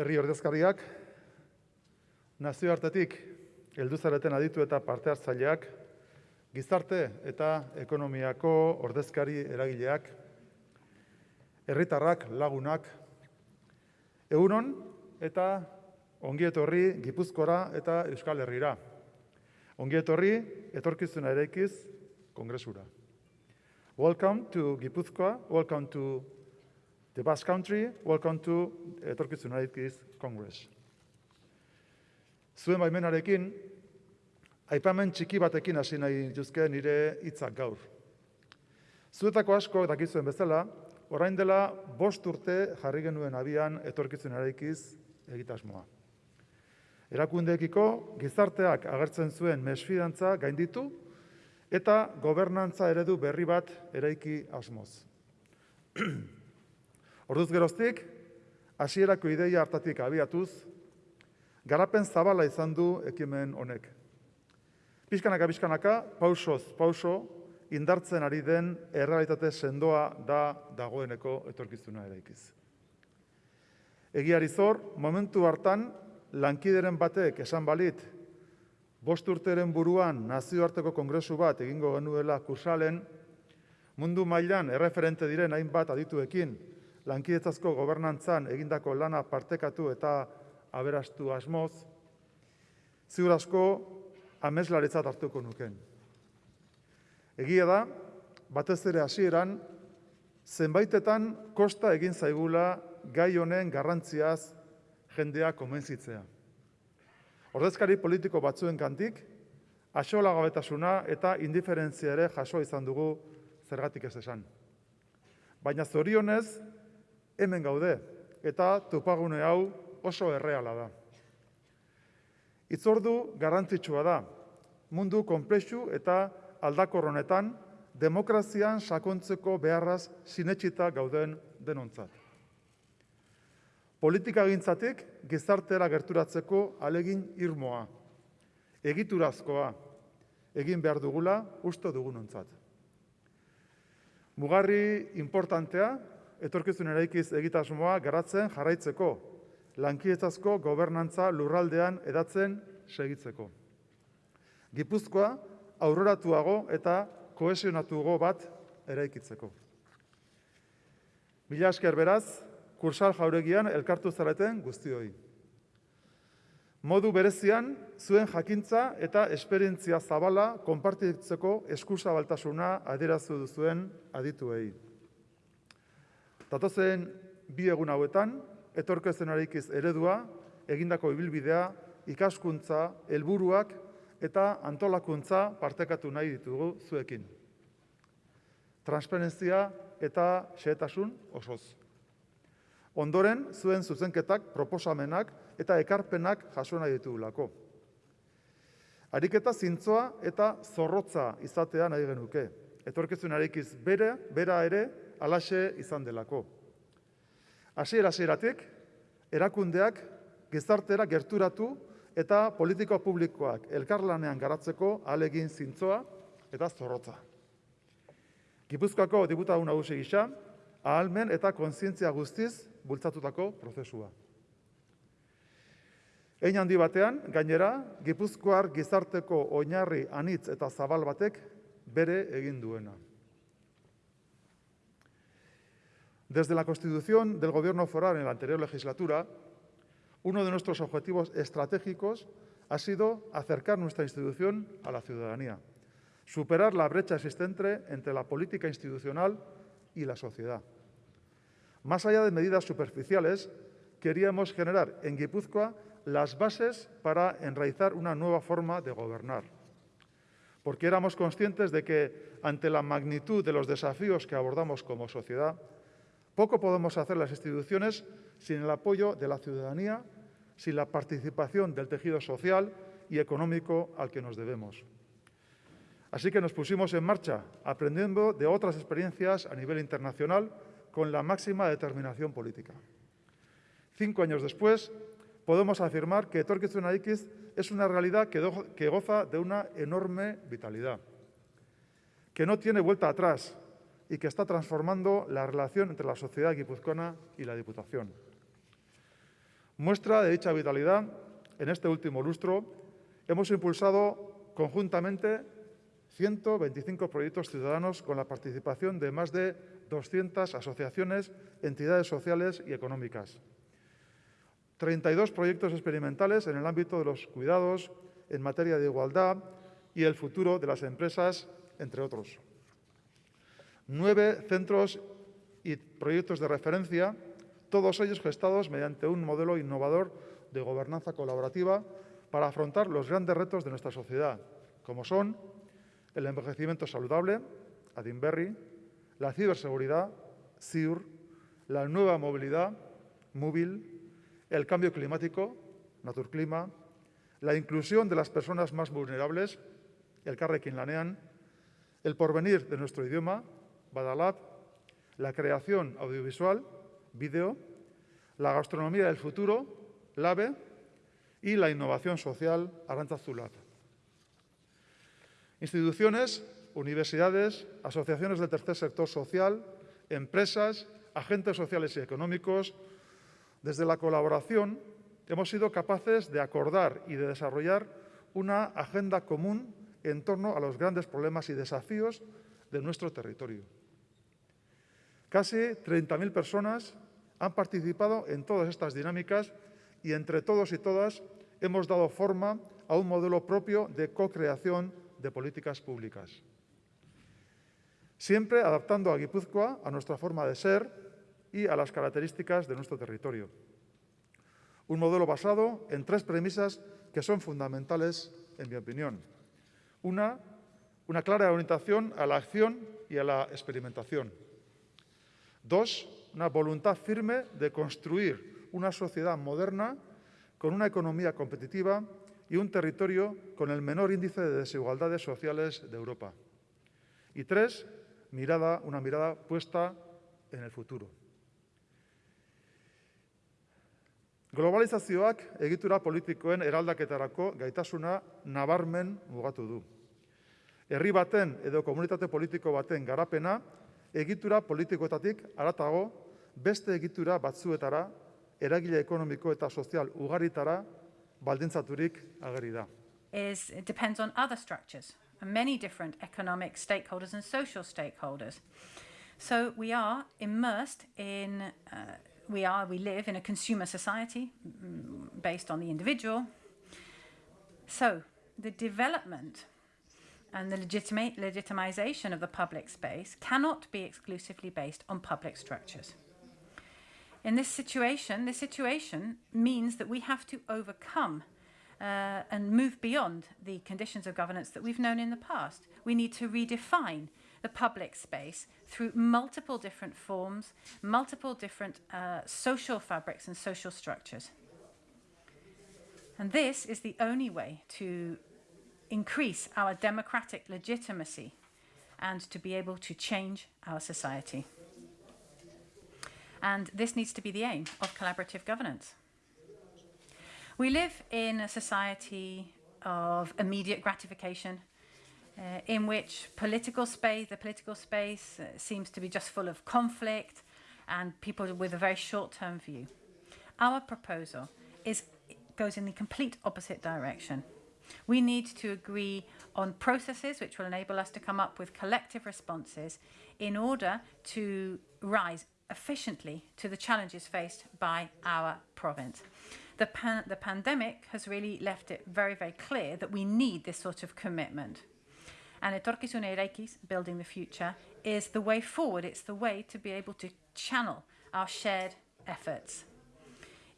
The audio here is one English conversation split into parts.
herri ordezkariak, nazioartetik heldu zareten aditu eta parte hartzaileak, gizarte eta ekonomiako ordezkari eragileak, herritarrak, lagunak, egunon eta ongietorri Gipuzkora eta Euskal Herrira. Ongietorri etorkizuna eraikiz kongresura. Welcome to Gipuzkoa, welcome to the Basque Country, welcome to etorkizuna eraikiz Congress. Zuen baimenarekin, aipamen txiki batekin hasi nahi dituzke nire hitzak gaur. Zuetako asko dakizuen bezala, orain dela bost urte jarri genuen abian etorkizun eraikiz egitasmoa. Erakundeekiko gizarteak agertzen zuen mesfidantza gainditu eta gobernantza eredu berri bat eraiki asmoz. Orduz geroztik, hasierako ideia hartatik abiatuz, garapen zabala izan du ekimen honek. Piskanaka, piskanaka, pausoz, pauso, indartzen ari den errealitate sendoa da dagoeneko etorkizuna eraikiz. Egiari zor, momentu hartan, lankideren batek esan balit, bost urteren buruan nazioarteko kongresu bat egingo genuela kursalen, mundu mailan erreferente diren hainbat adituekin, lankidetzazko gobernantzan egindako lana partekatu eta aberastu asmoz, ziur asko ameslaretzat hartuko nuken. Egia da, batez ere hasieran, zenbaitetan kosta egin zaigula gai honen garrantziaz jendea konbentzitzea. Ordezkari politiko batzuen kantik, gabetasuna eta indiferentzia ere jaso izan dugu zergatik ez esan. Baina zorionez, hemen gaude, eta topagune hau oso erreala da. Itzordu garrantzitsua da, mundu konplexu eta aldakorronetan demokrazian sakontzeko beharraz sinetxita gauden denontzat. Politika gintzatik gizartera gerturatzeko alegin irmoa, egiturazkoa, egin behar dugula usto dugunontzat. Mugarri importantea, etorkizun eraikiz egitasmoa garatzen jarraitzeko, lankietazko gobernantza lurraldean edatzen segitzeko. Gipuzkoa aurroratuago eta kohesionatuago bat eraikitzeko. Mila esker beraz, kursal jauregian elkartu zareten guztioi. Modu berezian, zuen jakintza eta esperientzia zabala konpartitzeko eskusa baltasuna adirazu duzuen adituei. Tatozen bi egun hauetan, etorkezen arikiz eredua, egindako ibilbidea, ikaskuntza, helburuak eta antolakuntza partekatu nahi ditugu zuekin. Transparentzia eta xehetasun osoz. Ondoren, zuen zuzenketak, proposamenak eta ekarpenak jaso nahi ditugulako. Ariketa zintzoa eta zorrotza izatea nahi genuke. Etorkezun arikiz bere, bera ere, alaxe izan delako. Hasiera hasieratik erakundeak gizartera gerturatu eta politiko publikoak elkarlanean garatzeko alegin zintzoa eta zorrotza. Gipuzkoako diputatu nagusi gisa, ahalmen eta kontzientzia guztiz bultzatutako prozesua. Ein handi batean, gainera, Gipuzkoar gizarteko oinarri anitz eta zabal batek bere egin duena. Desde la constitución del gobierno foral en la anterior legislatura, uno de nuestros objetivos estratégicos ha sido acercar nuestra institución a la ciudadanía, superar la brecha existente entre la política institucional y la sociedad. Más allá de medidas superficiales, queríamos generar en Guipúzcoa las bases para enraizar una nueva forma de gobernar. Porque éramos conscientes de que, ante la magnitud de los desafíos que abordamos como sociedad, poco podemos hacer las instituciones sin el apoyo de la ciudadanía, sin la participación del tejido social y económico al que nos debemos. Así que nos pusimos en marcha, aprendiendo de otras experiencias a nivel internacional con la máxima determinación política. Cinco años después, podemos afirmar que Etorkizuna Ikiz es una realidad que, goza de una enorme vitalidad, que no tiene vuelta atrás y que está transformando la relación entre la sociedad guipuzcoana y la Diputación. Muestra de dicha vitalidad, en este último lustro, hemos impulsado conjuntamente 125 proyectos ciudadanos con la participación de más de 200 asociaciones, entidades sociales y económicas. 32 proyectos experimentales en el ámbito de los cuidados, en materia de igualdad y el futuro de las empresas, entre otros. Nueve centros y proyectos de referencia, todos ellos gestados mediante un modelo innovador de gobernanza colaborativa para afrontar los grandes retos de nuestra sociedad, como son el envejecimiento saludable, Adinberry, la ciberseguridad, CIUR, la nueva movilidad, móvil, el cambio climático, Naturclima, la inclusión de las personas más vulnerables, el Carrequín Lanean, el porvenir de nuestro idioma, Badalab, la creación audiovisual, vídeo, la gastronomía del futuro, LAVE, y la innovación social, Arantzazulab. Instituciones, universidades, asociaciones del tercer sector social, empresas, agentes sociales y económicos, desde la colaboración hemos sido capaces de acordar y de desarrollar una agenda común en torno a los grandes problemas y desafíos de nuestro territorio. Casi 30.000 personas han participado en todas estas dinámicas y entre todos y todas hemos dado forma a un modelo propio de co-creación de políticas públicas. Siempre adaptando a Guipúzcoa a nuestra forma de ser y a las características de nuestro territorio. Un modelo basado en tres premisas que son fundamentales, en mi opinión. Una, una clara orientación a la acción y a la experimentación. Dos, una voluntad firme de construir una sociedad moderna con una economía competitiva y un territorio con el menor índice de desigualdades sociales de Europa. Y tres, mirada, una mirada puesta en el futuro. Globalizazioak egitura politikoen eraldaketarako gaitasuna nabarmen mugatu du. Herri baten edo komunitate politiko baten garapena egitura politikoetatik aratago beste egitura batzuetara, eragile ekonomiko eta sozial ugaritara baldintzaturik ageri da. Is, it depends on other structures and many different economic stakeholders and social stakeholders. So we are immersed in uh, we are, we live in a consumer society mm, based on the individual. So the development and the legitimate legitimization of the public space cannot be exclusively based on public structures. In this situation, this situation means that we have to overcome uh, and move beyond the conditions of governance that we've known in the past. We need to redefine the public space through multiple different forms, multiple different uh, social fabrics and social structures. And this is the only way to increase our democratic legitimacy and to be able to change our society. And this needs to be the aim of collaborative governance. We live in a society of immediate gratification uh, in which political space, the political space uh, seems to be just full of conflict and people with a very short-term view. Our proposal is, goes in the complete opposite direction. We need to agree on processes which will enable us to come up with collective responses in order to rise efficiently to the challenges faced by our province. The, pan the pandemic has really left it very, very clear that we need this sort of commitment. And Etorkizun Eraikiz, Building the Future, is the way forward. It's the way to be able to channel our shared efforts.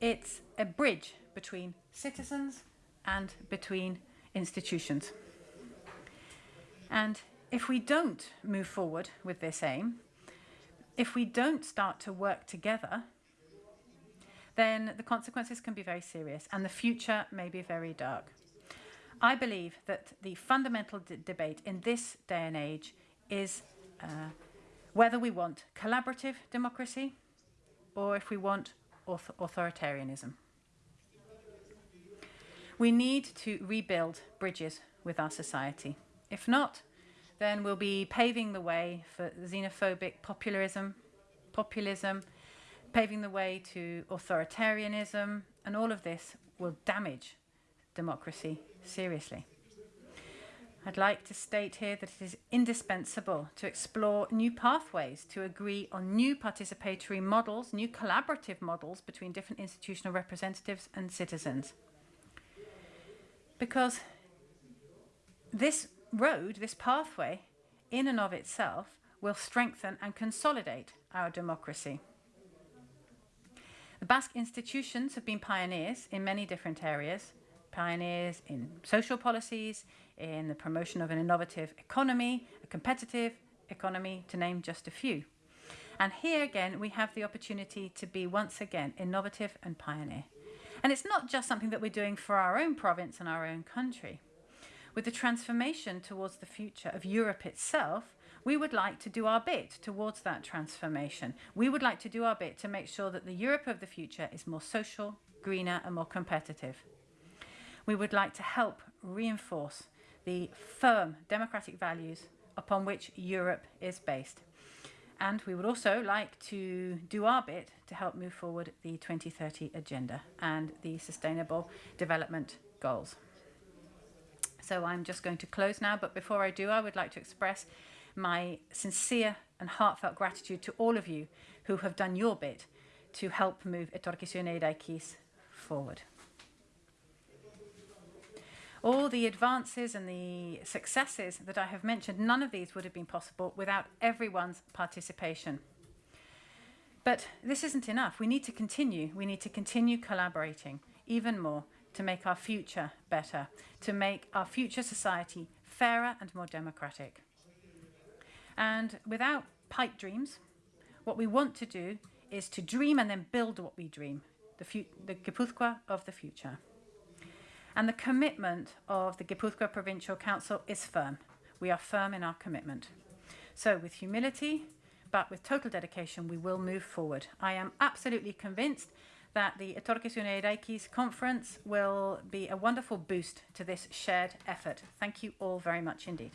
It's a bridge between citizens and between institutions. And if we don't move forward with this aim, if we don't start to work together, then the consequences can be very serious and the future may be very dark. I believe that the fundamental debate in this day and age is uh, whether we want collaborative democracy or if we want author authoritarianism. We need to rebuild bridges with our society. If not, then we'll be paving the way for xenophobic populism, populism, paving the way to authoritarianism, and all of this will damage democracy seriously. I'd like to state here that it is indispensable to explore new pathways to agree on new participatory models, new collaborative models between different institutional representatives and citizens. Because this road, this pathway, in and of itself, will strengthen and consolidate our democracy. The Basque institutions have been pioneers in many different areas, pioneers in social policies, in the promotion of an innovative economy, a competitive economy, to name just a few. And here again, we have the opportunity to be once again innovative and pioneer. And it's not just something that we're doing for our own province and our own country. With the transformation towards the future of Europe itself, we would like to do our bit towards that transformation. We would like to do our bit to make sure that the Europe of the future is more social, greener, and more competitive. We would like to help reinforce the firm democratic values upon which Europe is based. And we would also like to do our bit to help move forward the 2030 agenda and the sustainable development goals. So I'm just going to close now, but before I do, I would like to express my sincere and heartfelt gratitude to all of you who have done your bit to help move Etorkizuna Eraikiz forward. All the advances and the successes that I have mentioned, none of these would have been possible without everyone's participation. But this isn't enough. We need to continue. We need to continue collaborating even more to make our future better, to make our future society fairer and more democratic. And without pipe dreams, what we want to do is to dream and then build what we dream, the, the Gipuzkoa of the future. And the commitment of the Gipuzkoa Provincial Council is firm. We are firm in our commitment. So with humility, but with total dedication, we will move forward. I am absolutely convinced that the Etorkizuna Eraikiz conference will be a wonderful boost to this shared effort. Thank you all very much indeed.